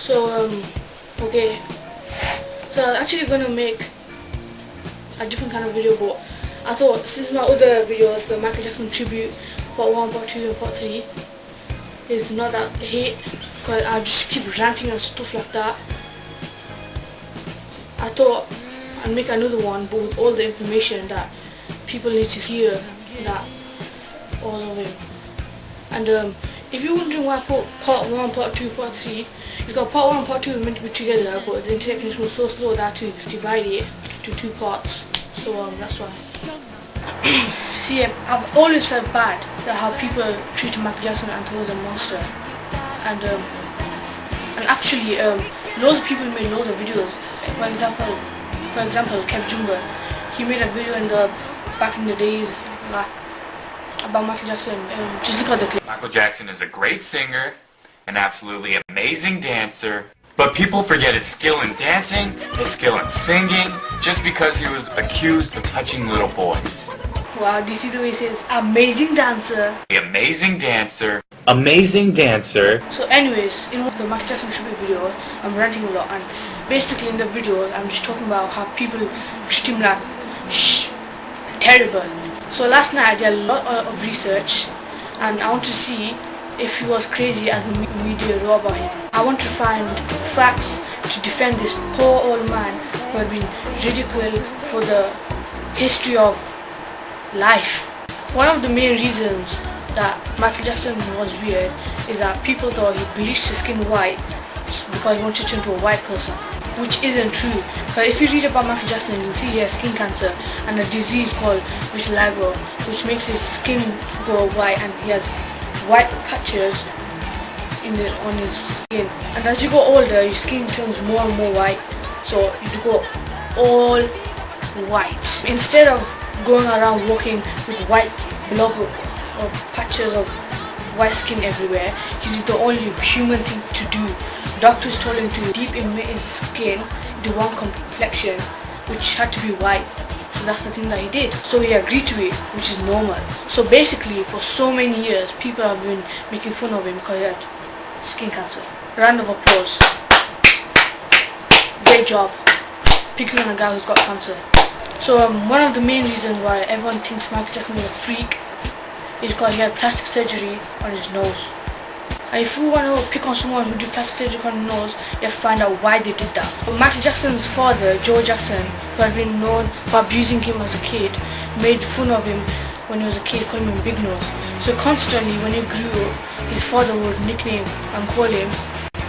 So um, okay. So I was actually gonna make a different kind of video, but I thought since my other videos, the Michael Jackson tribute, part one, part two, and part three, is not that hate, because I just keep ranting and stuff like that. I thought I'd make another one, but with all the information that people need to hear that all of him. And um, if you're wondering why I put part 1, part 2, part 3, you've got part 1 and part 2 meant to be together, but the internet connection was so slow that to divide it to two parts. So um, that's why. See, um, I've always felt bad that how people treated Michael Jackson and he was a monster. And um, and actually, um, loads of people made loads of videos. For example, for example, Kev Jumba, he made a video in the back in the days, like about Michael Jackson. Um, just look at the clip. Michael Jackson is a great singer, an absolutely amazing dancer, but people forget his skill in dancing, his skill in singing, just because he was accused of touching little boys. Wow, do you see the way he says amazing dancer? The amazing dancer. Amazing dancer. So anyways, in the Michael Jackson tribute video, I'm ranting a lot and basically in the video I'm just talking about how people treat him like shh, terrible. So last night I did a lot of research and I want to see if he was crazy as the media wrote about him. I want to find facts to defend this poor old man who had been ridiculed for the history of life. One of the main reasons that Michael Jackson was weird is that people thought he bleached his skin white because he wanted to turn into a white person which isn't true. But if you read about Michael Jackson you'll see he has skin cancer and a disease called vitiligo which makes his skin go white and he has white patches in the, on his skin. And as you go older your skin turns more and more white. So you go all white. Instead of going around walking with white blob or patches of white skin everywhere he did the only human thing to do doctors told him to depigment his skin into one complexion which had to be white. So that's the thing that he did. So he agreed to it which is normal. So basically for so many years people have been making fun of him because he had skin cancer. Round of applause. Great job. Picking on a guy who's got cancer. So um, one of the main reasons why everyone thinks Michael Jackson is a freak is because he had plastic surgery on his nose. And if you want to pick on someone who did plastic surgery on his nose, you have to find out why they did that. But Michael Jackson's father, Joe Jackson, who had been known for abusing him as a kid, made fun of him when he was a kid, calling him Big Nose. So constantly when he grew up, his father would nickname and call him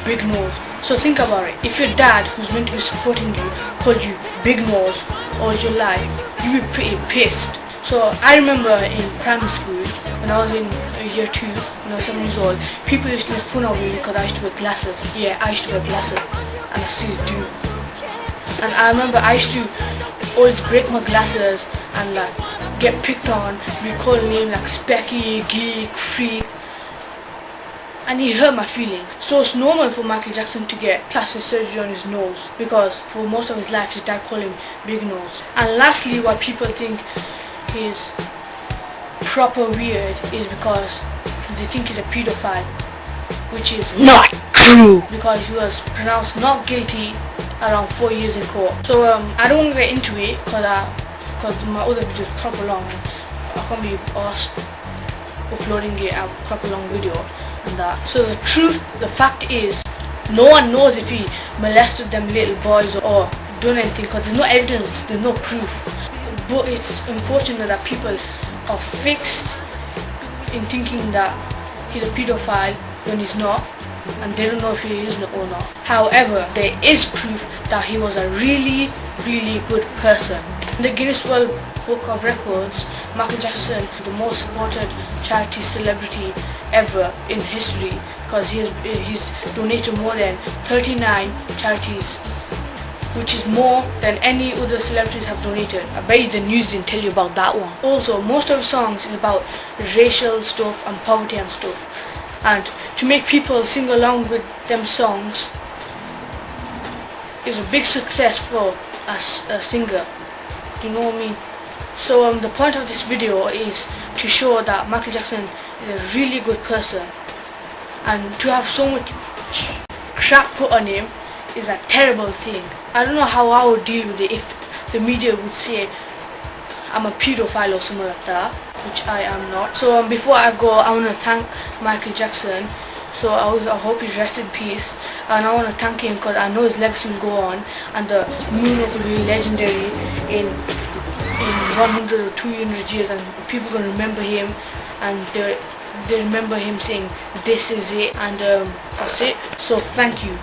Big Nose. So think about it. If your dad, who's meant to be supporting you, called you Big Nose all your life, you'd be pretty pissed. So I remember in primary school, when I was in year 2, when I was 7 years old, people used to make fun of me because I used to wear glasses. Yeah, I used to wear glasses, and I still do. And I remember I used to always break my glasses and like get picked on, be called names like Specky, Geek, Freak, and he hurt my feelings. So it's normal for Michael Jackson to get plastic surgery on his nose because for most of his life his dad called him Big Nose. And lastly why people think he's proper weird is because they think he's a pedophile which is not true because he was pronounced not guilty around four years in court. So um, I don't want to get into it because because my other video is proper long. I can't be asked uploading it a proper long video and that. So the truth, the fact is, no one knows if he molested them little boys or done anything because there's no evidence, there's no proof. It's unfortunate that people are fixed in thinking that he's a pedophile when he's not and they don't know if he is or not. However, there is proof that he was a really, really good person. In the Guinness World Book of Records, Michael Jackson, the most supported charity celebrity ever in history because he has, he's donated more than 39 charities which is more than any other celebrities have donated. I bet you the news didn't tell you about that one. Also, most of the songs is about racial stuff and poverty and stuff. And to make people sing along with them songs is a big success for a, a singer. Do you know what I mean? So um, the point of this video is to show that Michael Jackson is a really good person and to have so much crap put on him is a terrible thing. I don't know how I would deal with it if the media would say I'm a pedophile or something like that, which I am not. So um, before I go, I want to thank Michael Jackson. So I, I hope he rests in peace. And I want to thank him because I know his legacy will go on and the moonwalk will be legendary in in 100 or 200 years and people to remember him and they, they remember him saying this is it and um, that's it. So thank you.